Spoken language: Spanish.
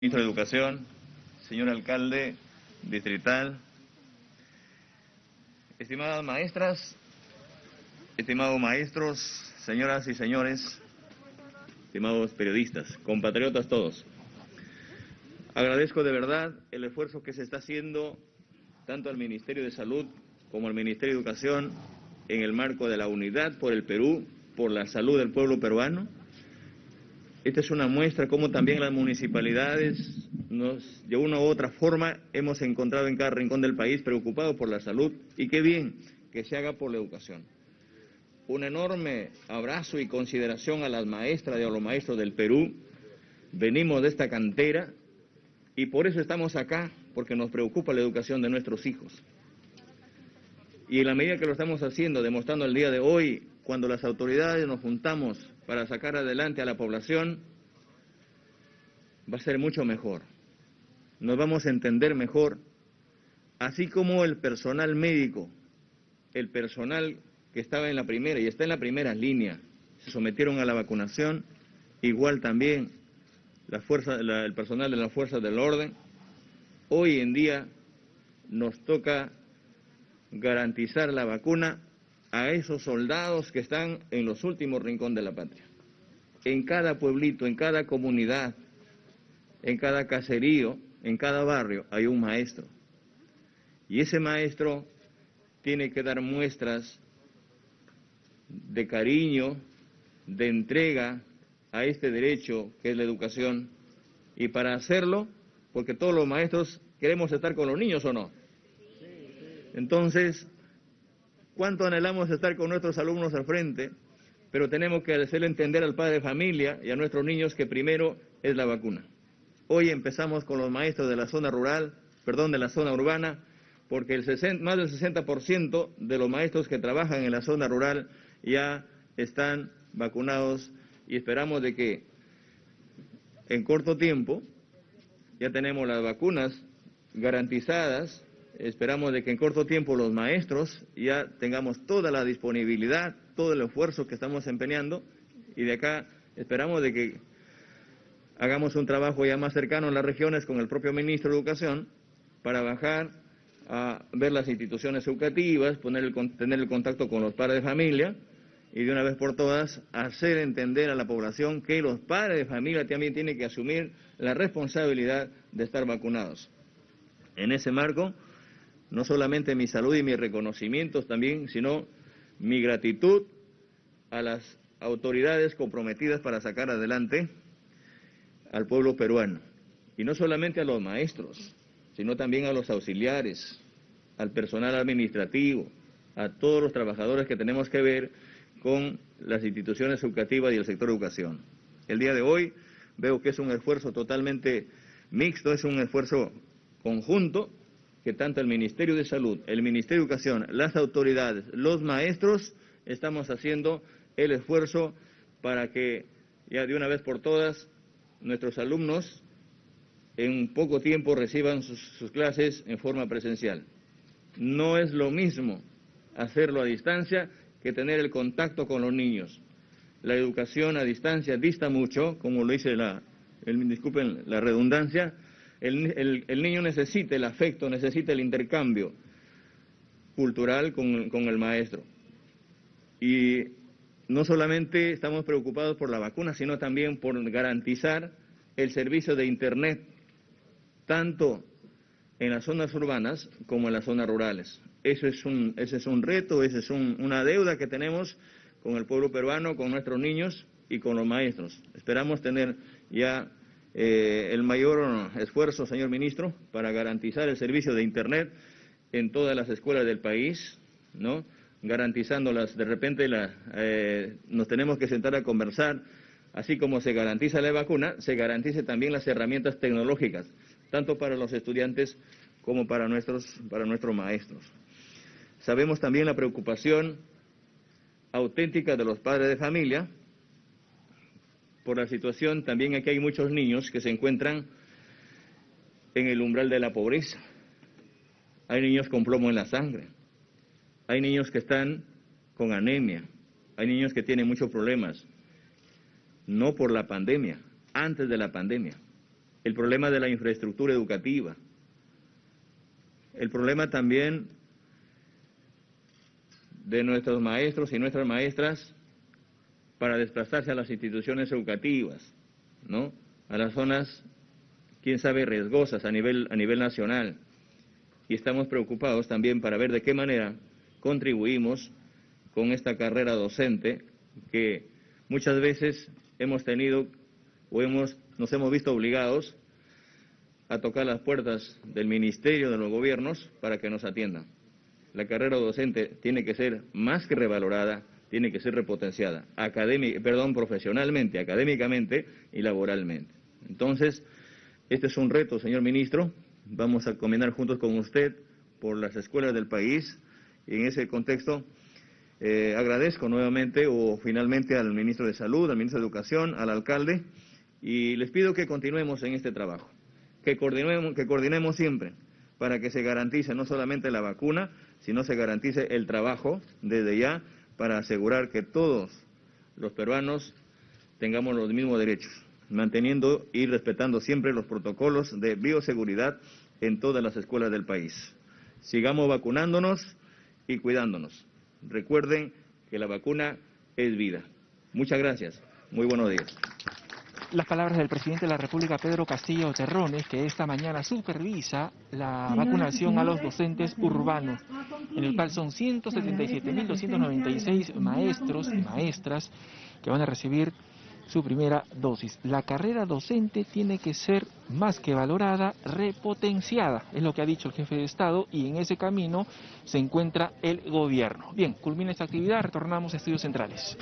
Ministro de Educación, señor alcalde distrital, estimadas maestras, estimados maestros, señoras y señores, estimados periodistas, compatriotas todos. Agradezco de verdad el esfuerzo que se está haciendo tanto al Ministerio de Salud como al Ministerio de Educación en el marco de la unidad por el Perú, por la salud del pueblo peruano, esta es una muestra cómo también las municipalidades nos, de una u otra forma hemos encontrado en cada rincón del país preocupados por la salud y qué bien que se haga por la educación. Un enorme abrazo y consideración a las maestras y a los maestros del Perú. Venimos de esta cantera y por eso estamos acá, porque nos preocupa la educación de nuestros hijos. Y en la medida que lo estamos haciendo, demostrando el día de hoy, cuando las autoridades nos juntamos para sacar adelante a la población, va a ser mucho mejor. Nos vamos a entender mejor, así como el personal médico, el personal que estaba en la primera y está en la primera línea, se sometieron a la vacunación, igual también la fuerza, el personal de las fuerzas del orden. Hoy en día nos toca garantizar la vacuna a esos soldados que están en los últimos rincones de la patria. En cada pueblito, en cada comunidad, en cada caserío, en cada barrio hay un maestro. Y ese maestro tiene que dar muestras de cariño, de entrega a este derecho que es la educación. Y para hacerlo, porque todos los maestros queremos estar con los niños o no. Entonces, cuánto anhelamos estar con nuestros alumnos al frente, pero tenemos que hacerle entender al padre de familia y a nuestros niños que primero es la vacuna. Hoy empezamos con los maestros de la zona rural, perdón, de la zona urbana, porque el más del 60% de los maestros que trabajan en la zona rural ya están vacunados y esperamos de que en corto tiempo ya tenemos las vacunas garantizadas Esperamos de que en corto tiempo los maestros ya tengamos toda la disponibilidad, todo el esfuerzo que estamos empeñando y de acá esperamos de que hagamos un trabajo ya más cercano en las regiones con el propio ministro de Educación para bajar a ver las instituciones educativas, poner el, tener el contacto con los padres de familia y de una vez por todas hacer entender a la población que los padres de familia también tienen que asumir la responsabilidad de estar vacunados. En ese marco, no solamente mi salud y mis reconocimientos también, sino mi gratitud a las autoridades comprometidas para sacar adelante al pueblo peruano. Y no solamente a los maestros, sino también a los auxiliares, al personal administrativo, a todos los trabajadores que tenemos que ver con las instituciones educativas y el sector educación. El día de hoy veo que es un esfuerzo totalmente mixto, es un esfuerzo conjunto que tanto el Ministerio de Salud, el Ministerio de Educación, las autoridades, los maestros, estamos haciendo el esfuerzo para que ya de una vez por todas nuestros alumnos en poco tiempo reciban sus, clases en forma presencial. No es lo mismo hacerlo a distancia que tener el contacto con los niños. La educación a distancia dista mucho, como lo dice la, el, disculpen la redundancia, el, niño necesita el afecto, necesita el intercambio cultural con, con el maestro. Y no solamente estamos preocupados por la vacuna, sino también por garantizar el servicio de Internet, tanto en las zonas urbanas como en las zonas rurales. Eso es un, ese es un reto, esa es una deuda que tenemos con el pueblo peruano, con nuestros niños y con los maestros. Esperamos tener ya eh, el mayor esfuerzo, señor ministro, para garantizar el servicio de Internet en todas las escuelas del país, ¿no? garantizándolas. De repente la, eh, nos tenemos que sentar a conversar, así como se garantiza la vacuna, se garantice también las herramientas tecnológicas, tanto para los estudiantes como para nuestros, para nuestros maestros. Sabemos también la preocupación auténtica de los padres de familia, por la situación, también aquí hay muchos niños que se encuentran en el umbral de la pobreza. Hay niños con plomo en la sangre. Hay niños que están con anemia. Hay niños que tienen muchos problemas. No por la pandemia, antes de la pandemia. el problema de la infraestructura educativa, el problema también de nuestros maestros y nuestras maestras para desplazarse a las instituciones educativas, ¿no? A las zonas, quién sabe, riesgosas a nivel, a nivel nacional. Y estamos preocupados también para ver de qué manera contribuimos con esta carrera docente que muchas veces hemos tenido o hemos, nos hemos visto obligados a tocar las puertas del ministerio, de los gobiernos, para que nos atiendan. La carrera docente tiene que ser más que revalorada, tiene que ser repotenciada, perdón, profesionalmente, académicamente y laboralmente. Entonces, este es un reto, señor ministro. Vamos a combinar juntos con usted por las escuelas del país y en ese contexto eh, agradezco nuevamente o finalmente al ministro de Salud, al ministro de Educación, al alcalde y les pido que continuemos en este trabajo, que coordinemos, que coordinemos siempre para que se garantice no solamente la vacuna, sino se garantice el trabajo desde ya para asegurar que todos los peruanos tengamos los mismos derechos, manteniendo y respetando siempre los protocolos de bioseguridad en todas las escuelas del país. Sigamos vacunándonos y cuidándonos. Recuerden que la vacuna es vida. Muchas gracias. Muy buenos días las palabras del presidente de la República, Pedro Castillo Terrones, que esta mañana supervisa la vacunación a los docentes urbanos, en el cual son 177.296 maestros y maestras que van a recibir su primera dosis. La carrera docente tiene que ser más que valorada, repotenciada, es lo que ha dicho el jefe de Estado y en ese camino se encuentra el gobierno. Bien, culmina esta actividad, retornamos a estudios centrales.